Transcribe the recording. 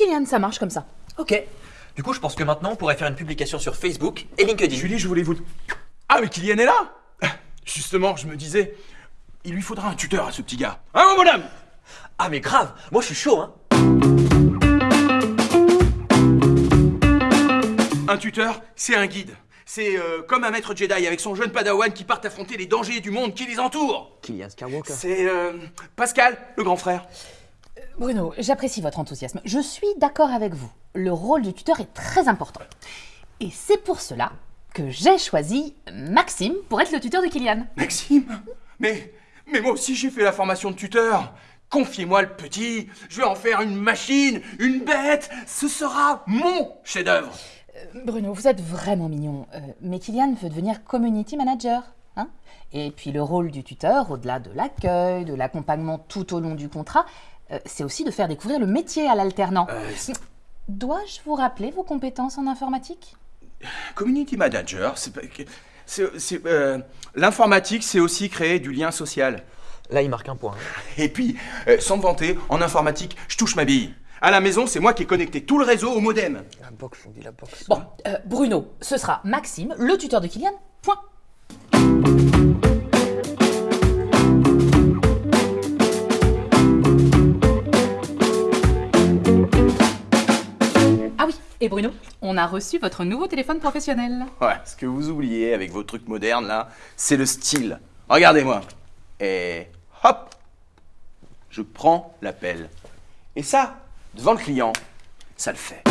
Kylian, ça marche comme ça. Ok. Du coup, je pense que maintenant, on pourrait faire une publication sur Facebook et LinkedIn. Julie, je voulais vous... Ah, mais Kylian est là Justement, je me disais, il lui faudra un tuteur à ce petit gars. Hein, mon bonhomme Ah, mais grave Moi, je suis chaud, hein Un tuteur, c'est un guide. C'est euh, comme un maître Jedi avec son jeune padawan qui part affronter les dangers du monde qui les entoure. Kylian Skywalker. C'est euh, Pascal, le grand frère. Bruno, j'apprécie votre enthousiasme. Je suis d'accord avec vous. Le rôle du tuteur est très important. Et c'est pour cela que j'ai choisi Maxime pour être le tuteur de Kylian. Maxime Mais, mais moi aussi j'ai fait la formation de tuteur. Confiez-moi le petit, je vais en faire une machine, une bête. Ce sera mon chef-d'œuvre. Bruno, vous êtes vraiment mignon. Euh, mais Kylian veut devenir community manager. Hein? Et puis le rôle du tuteur, au-delà de l'accueil, de l'accompagnement tout au long du contrat, euh, c'est aussi de faire découvrir le métier à l'alternant. Euh, Dois-je vous rappeler vos compétences en informatique? Community manager, c'est euh, l'informatique, c'est aussi créer du lien social. Là, il marque un point. Et puis, euh, sans me vanter, en informatique, je touche ma bille. À la maison, c'est moi qui ai connecté tout le réseau au modem. La box, on dit la box. Bon, euh, Bruno, ce sera Maxime, le tuteur de Kylian, point. Et Bruno, on a reçu votre nouveau téléphone professionnel. Ouais, ce que vous oubliez avec vos trucs modernes là, c'est le style. Regardez-moi. Et hop, je prends l'appel. Et ça, devant le client, ça le fait.